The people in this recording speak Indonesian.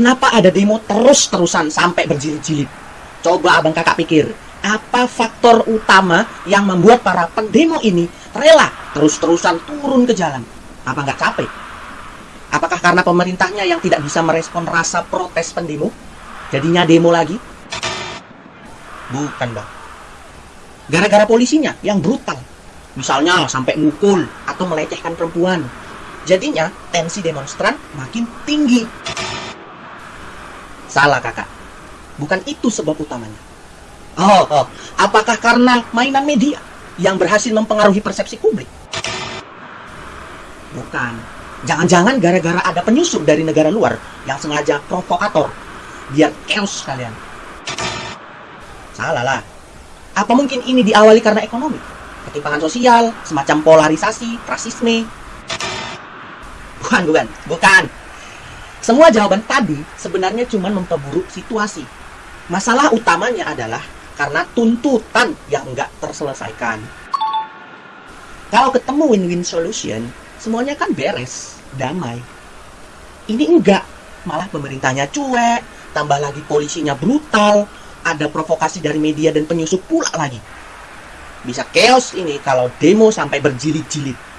Kenapa ada demo terus-terusan sampai berjilid-jilid? Coba abang kakak pikir, apa faktor utama yang membuat para pendemo ini rela terus-terusan turun ke jalan? Apa nggak capek? Apakah karena pemerintahnya yang tidak bisa merespon rasa protes pendemo? Jadinya demo lagi? Bukan, Bang. Gara-gara polisinya yang brutal. Misalnya sampai mukul atau melecehkan perempuan. Jadinya tensi demonstran makin tinggi. Salah kakak. Bukan itu sebab utamanya. Oh, oh, apakah karena mainan media yang berhasil mempengaruhi persepsi publik? Bukan. Jangan-jangan gara-gara ada penyusup dari negara luar yang sengaja provokator biar chaos kalian. Salah lah. Apa mungkin ini diawali karena ekonomi? Ketimpangan sosial, semacam polarisasi, rasisme? Bukan, bukan, bukan. Semua jawaban tadi sebenarnya cuma memperburuk situasi. Masalah utamanya adalah karena tuntutan yang nggak terselesaikan. Kalau ketemu win-win solution, semuanya kan beres, damai. Ini enggak, malah pemerintahnya cuek, tambah lagi polisinya brutal, ada provokasi dari media dan penyusup pula lagi. Bisa chaos ini kalau demo sampai berjilid-jilid.